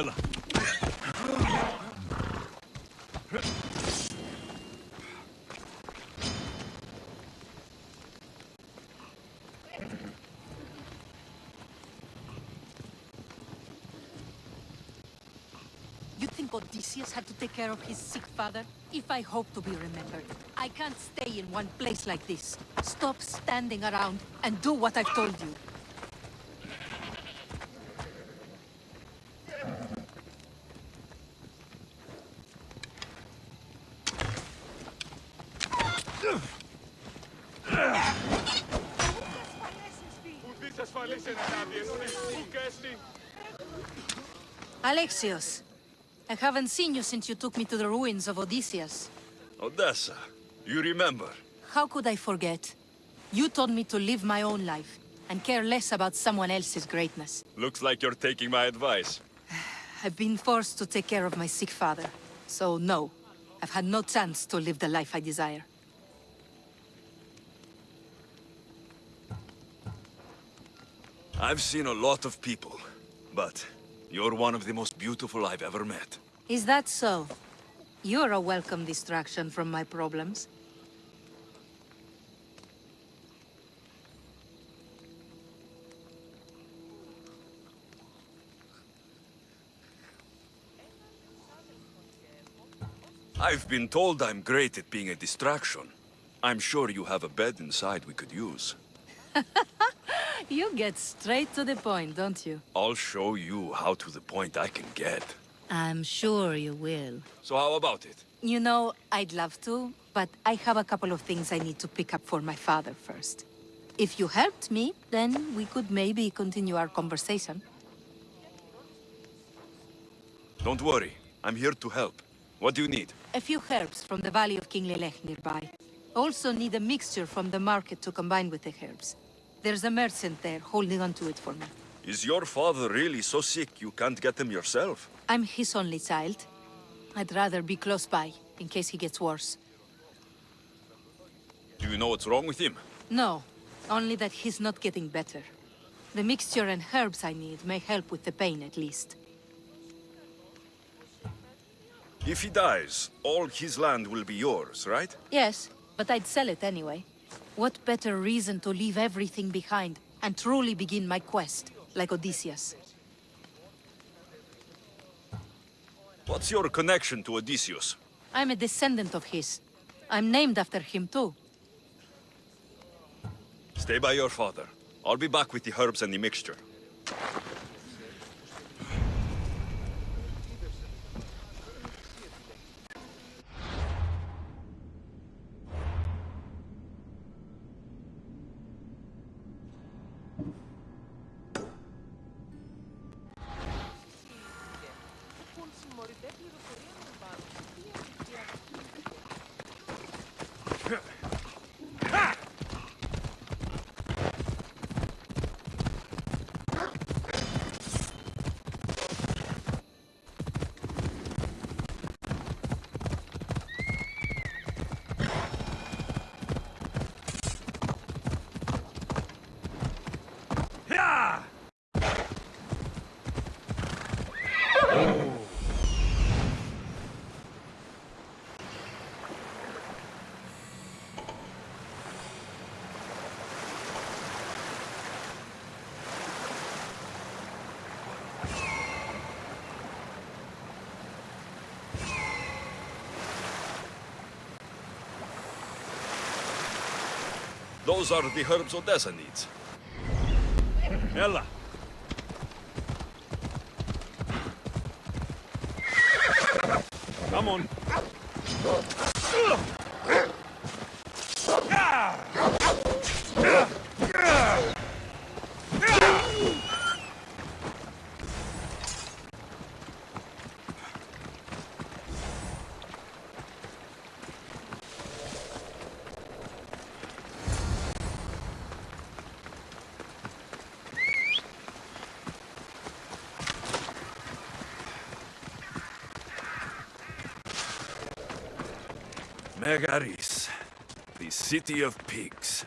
Ella. You think Odysseus had to take care of his sick father? If I hope to be remembered, I can't stay in one place like this. Stop standing around and do what I've told you. Alexios, I haven't seen you since you took me to the ruins of Odysseus. Odessa, you remember? How could I forget? You told me to live my own life and care less about someone else's greatness. Looks like you're taking my advice. I've been forced to take care of my sick father. So no, I've had no chance to live the life I desire. I've seen a lot of people, but you're one of the most beautiful I've ever met. Is that so? You're a welcome distraction from my problems. I've been told I'm great at being a distraction. I'm sure you have a bed inside we could use. You get straight to the point, don't you? I'll show you how to the point I can get. I'm sure you will. So how about it? You know, I'd love to, but I have a couple of things I need to pick up for my father first. If you helped me, then we could maybe continue our conversation. Don't worry, I'm here to help. What do you need? A few herbs from the Valley of King Lelex nearby. Also need a mixture from the market to combine with the herbs. There's a merchant there holding on to it for me. Is your father really so sick you can't get him yourself? I'm his only child. I'd rather be close by, in case he gets worse. Do you know what's wrong with him? No, only that he's not getting better. The mixture and herbs I need may help with the pain at least. If he dies, all his land will be yours, right? Yes, but I'd sell it anyway. What better reason to leave everything behind and truly begin my quest, like Odysseus? What's your connection to Odysseus? I'm a descendant of his. I'm named after him too. Stay by your father. I'll be back with the herbs and the mixture. Those are the herbs Odessa needs. Ella. Come on. Megaris, the city of pigs.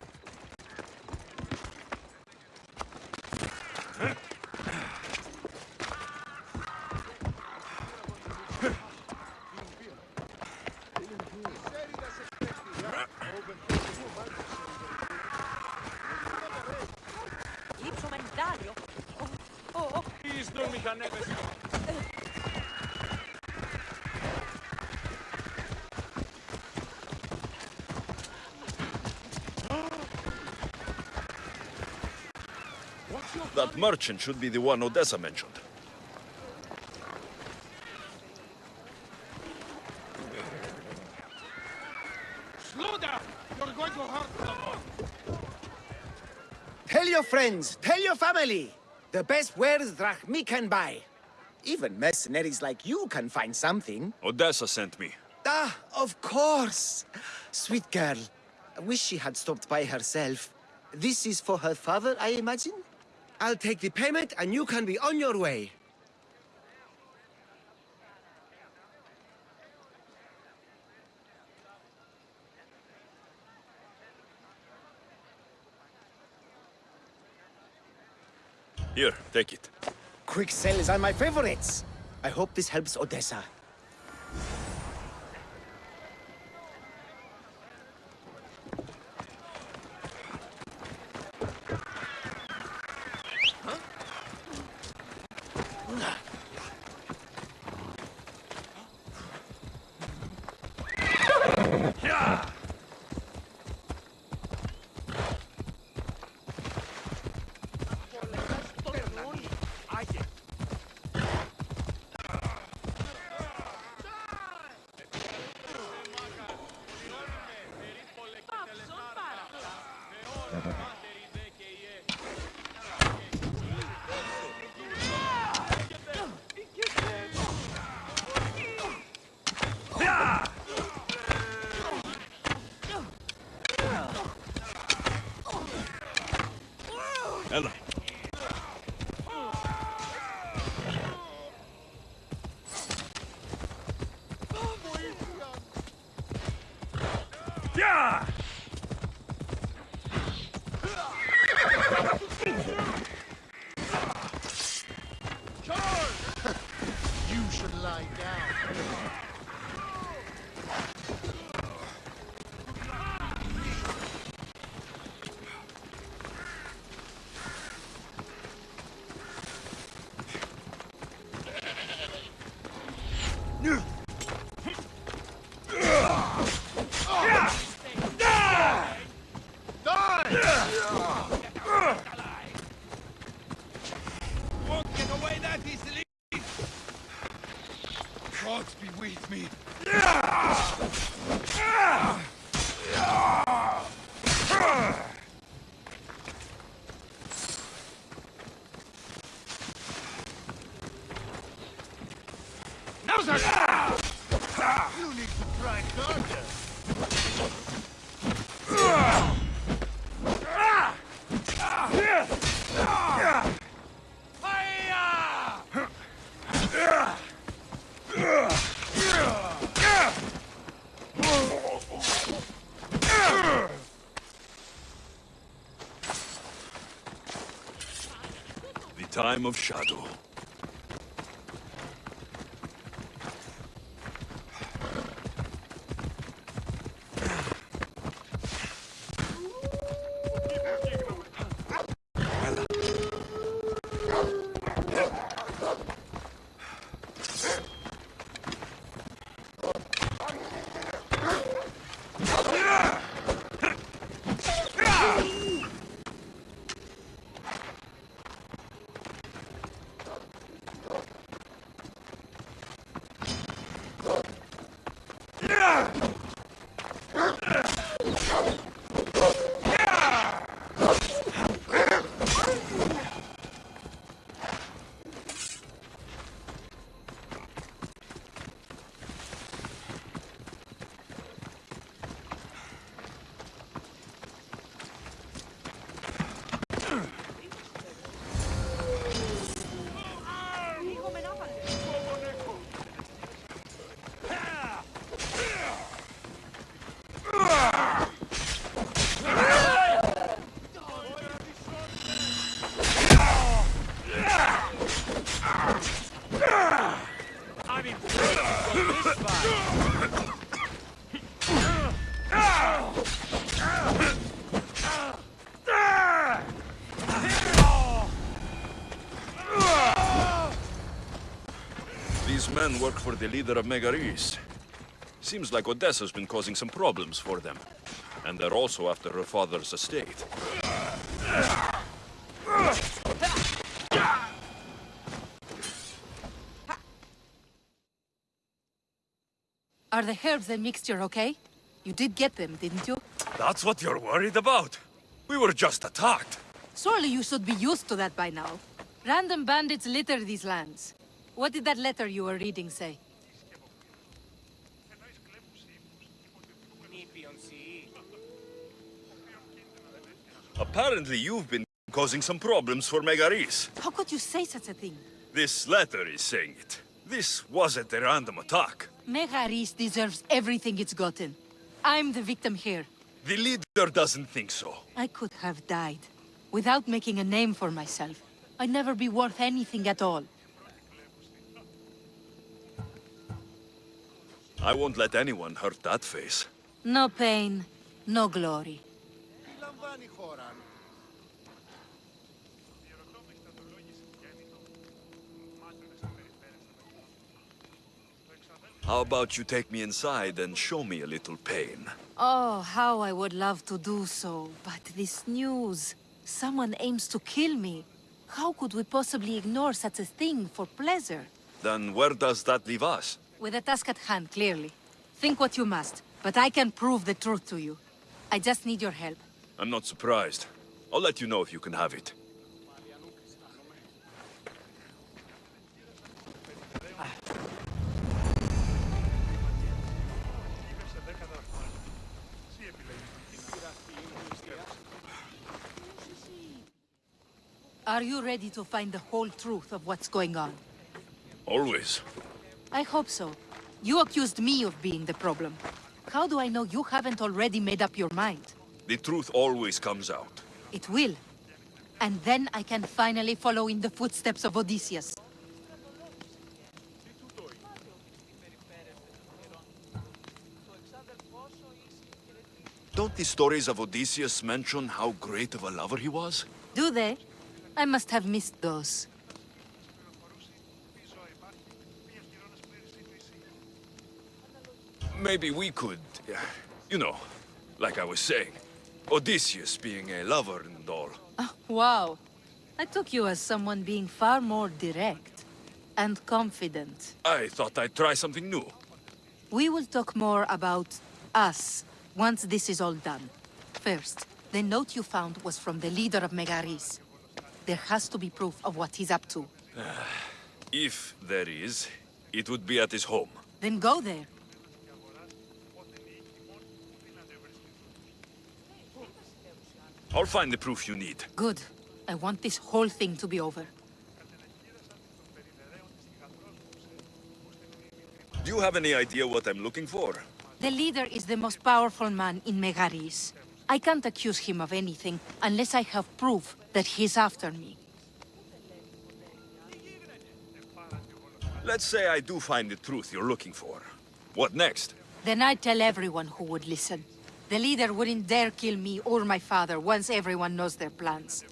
That merchant should be the one Odessa mentioned. Slow down! You're going to hurt someone! Tell your friends, tell your family. The best wares drachmae can buy. Even mercenaries like you can find something. Odessa sent me. Ah, of course. Sweet girl. I wish she had stopped by herself. This is for her father, I imagine? I'll take the payment and you can be on your way. Here, take it. Quick sales are my favorites. I hope this helps Odessa. Ella. Time of shadow. For the leader of Megaris. Seems like Odessa's been causing some problems for them. And they're also after her father's estate. Are the herbs and mixture okay? You did get them, didn't you? That's what you're worried about? We were just attacked. Surely you should be used to that by now. Random bandits litter these lands. What did that letter you were reading say? Apparently you've been causing some problems for Megaris. How could you say such a thing? This letter is saying it. This wasn't a random attack. Megaris deserves everything it's gotten. I'm the victim here. The leader doesn't think so. I could have died. Without making a name for myself. I'd never be worth anything at all. I won't let anyone hurt that face. No pain, no glory. How about you take me inside and show me a little pain? Oh, how I would love to do so, but this news... Someone aims to kill me. How could we possibly ignore such a thing for pleasure? Then where does that leave us? With a task at hand, clearly. Think what you must, but I can prove the truth to you. I just need your help. I'm not surprised. I'll let you know if you can have it. Are you ready to find the whole truth of what's going on? Always. I hope so. You accused me of being the problem. How do I know you haven't already made up your mind? The truth always comes out. It will. And then I can finally follow in the footsteps of Odysseus. Don't the stories of Odysseus mention how great of a lover he was? Do they? I must have missed those. Maybe we could, you know, like I was saying, Odysseus being a lover and all. Oh, wow. I took you as someone being far more direct and confident. I thought I'd try something new. We will talk more about us once this is all done. First, the note you found was from the leader of Megaris. There has to be proof of what he's up to. Ah, if there is, it would be at his home. Then go there. I'll find the proof you need. Good. I want this whole thing to be over. Do you have any idea what I'm looking for? The leader is the most powerful man in Megaris. I can't accuse him of anything unless I have proof that he's after me. Let's say I do find the truth you're looking for. What next? Then I'd tell everyone who would listen. The leader wouldn't dare kill me or my father once everyone knows their plans.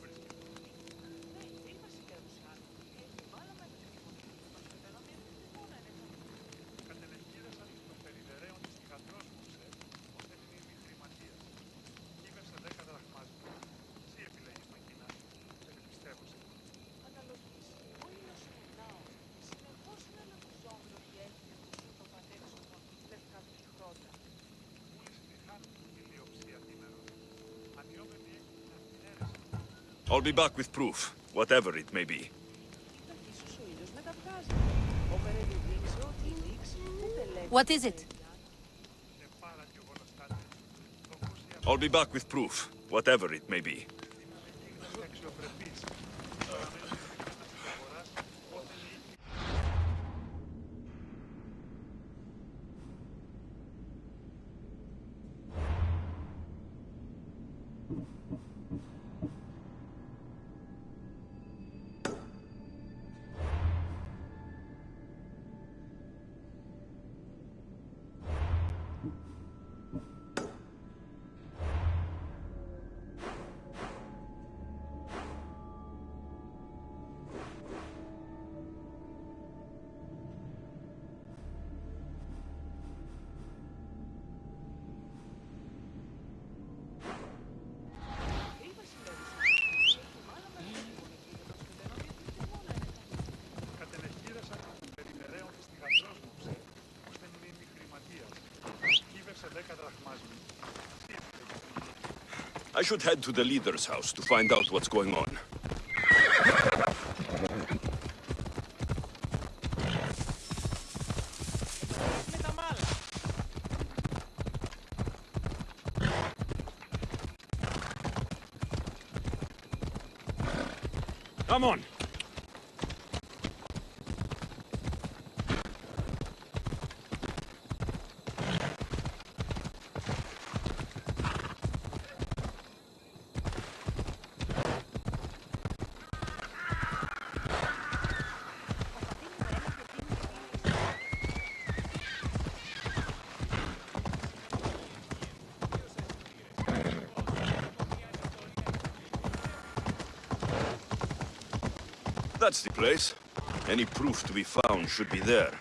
I'll be back with proof, whatever it may be. What is it? I'll be back with proof, whatever it may be. I should head to the leader's house to find out what's going on. Come on. That's the place. Any proof to be found should be there.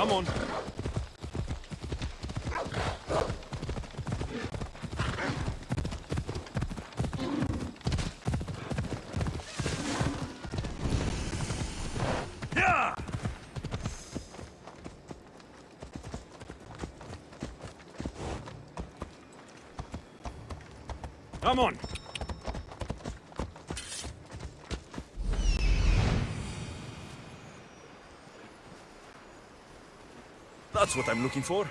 Come on. Come on. That's what I'm looking for.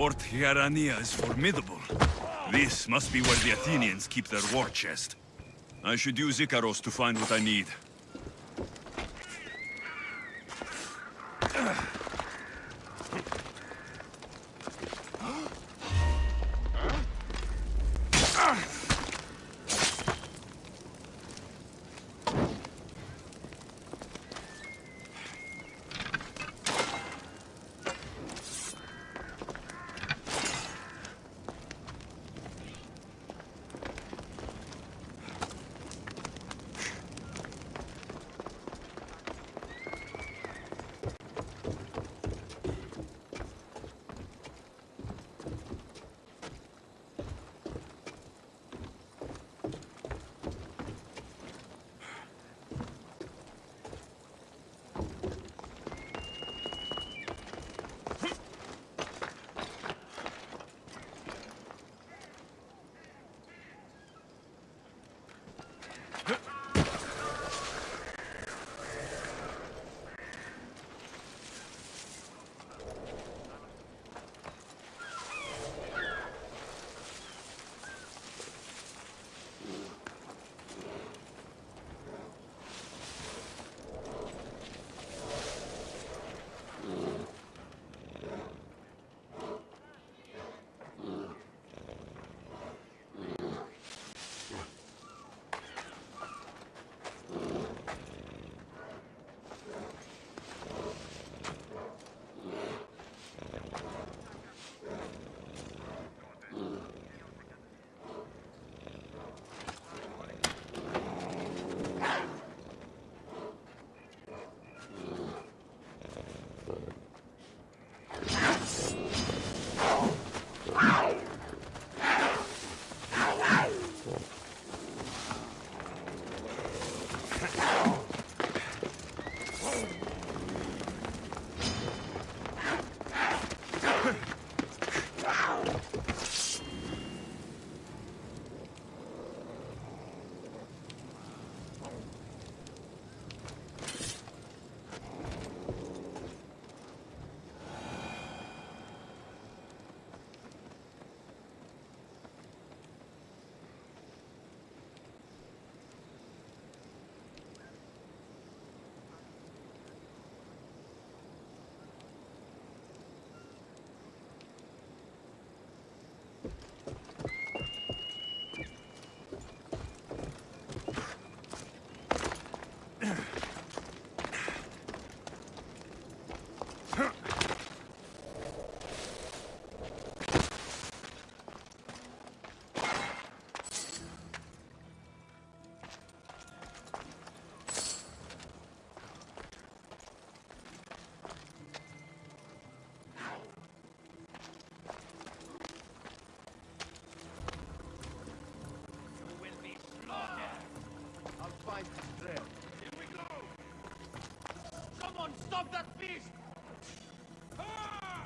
Fort Hierania is formidable. This must be where the Athenians keep their war chest. I should use Ikaros to find what I need.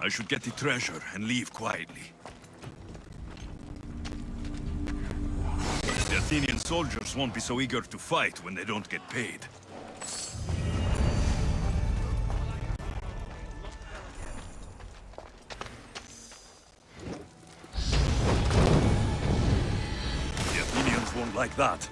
I should get the treasure and leave quietly. The Athenian soldiers won't be so eager to fight when they don't get paid. The Athenians won't like that.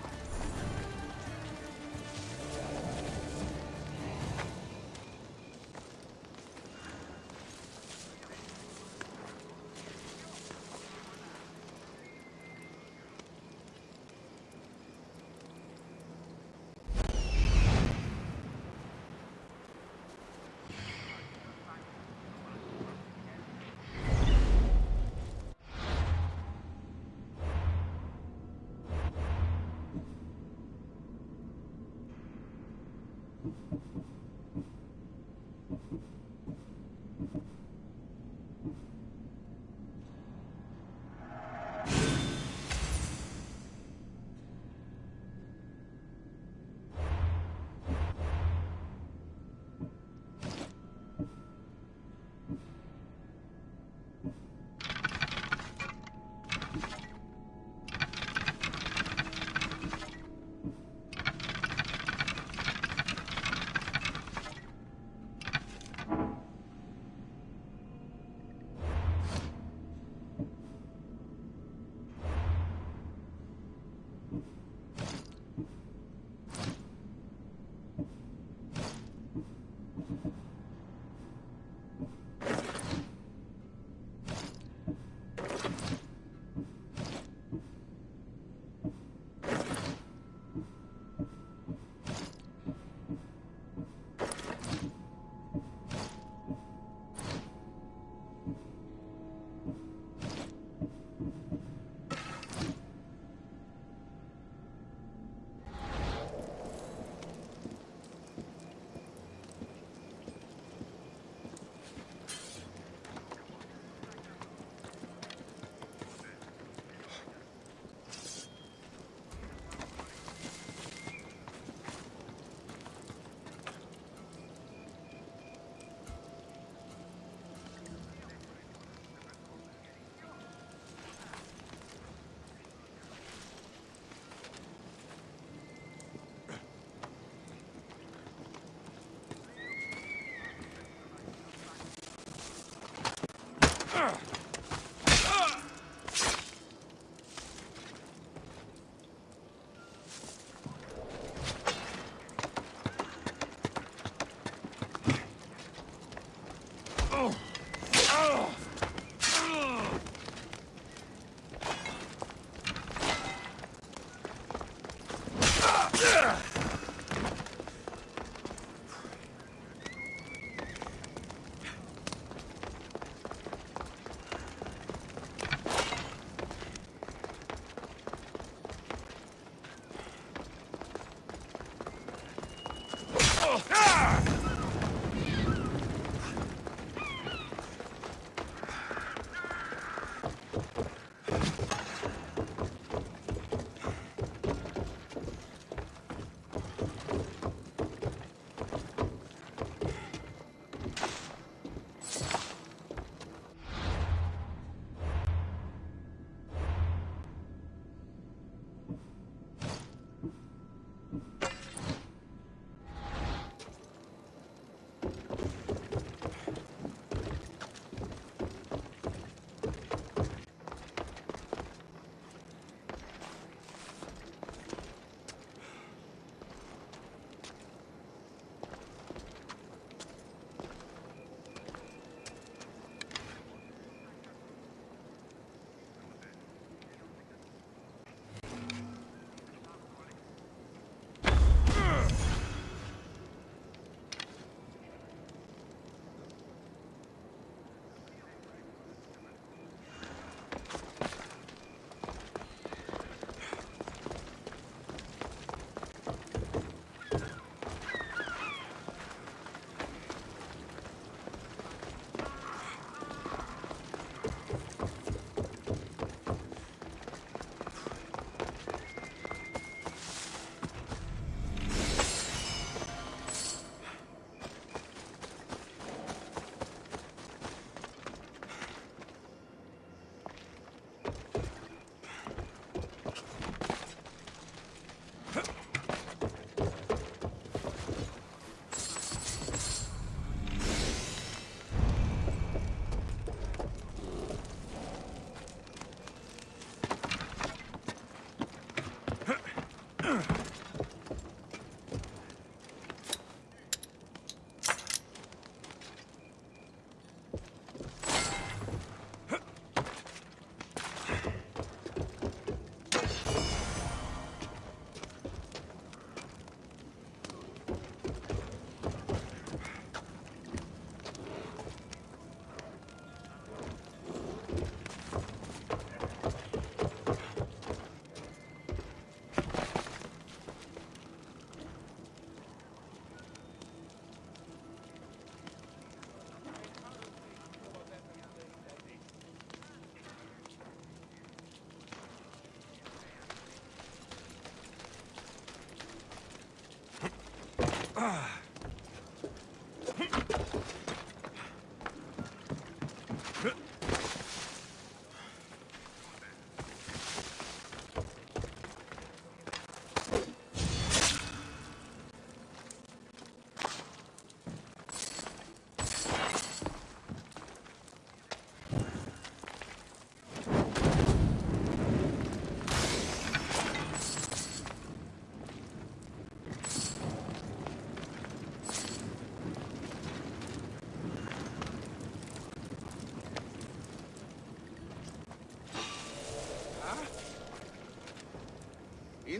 흐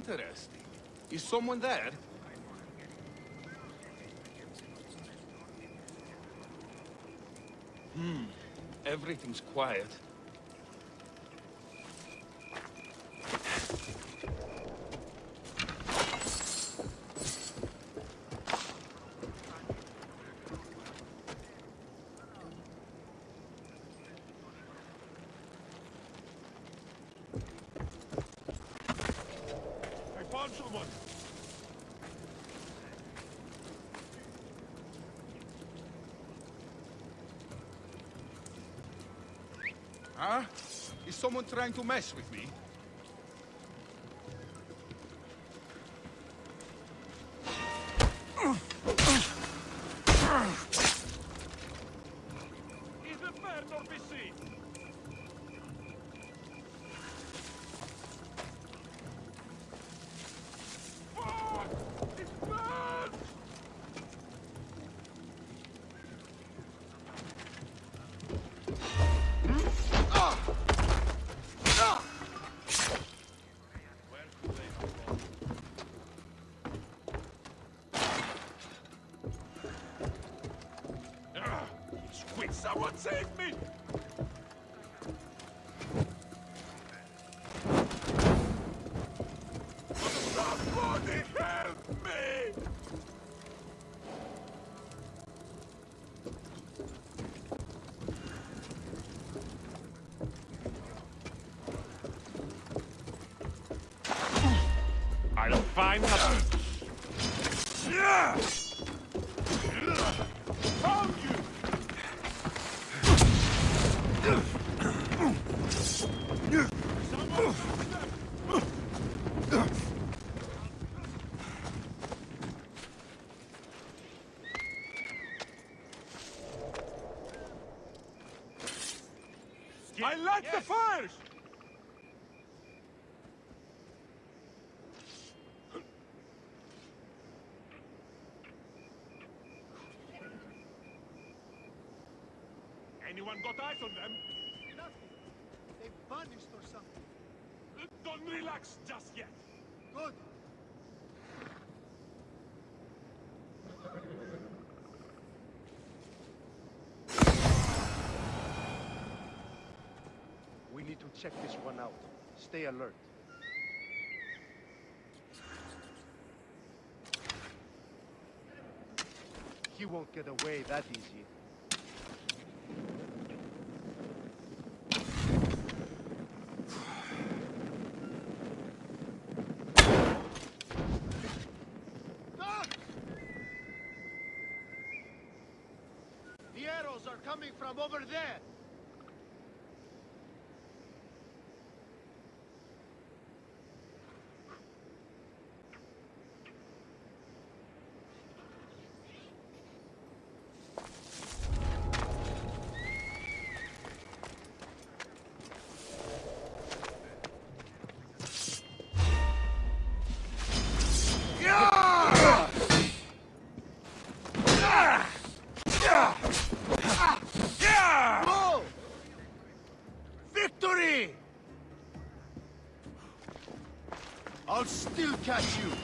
Interesting. Is someone there? Hmm. Everything's quiet. Huh? Is someone trying to mess with me? Find. Found you! I like the fires! Anyone got eyes on them? Nothing. They vanished or something. Just yet. Good. We need to check this one out. Stay alert. He won't get away that easy. Ah! The arrows from over there. Catch you.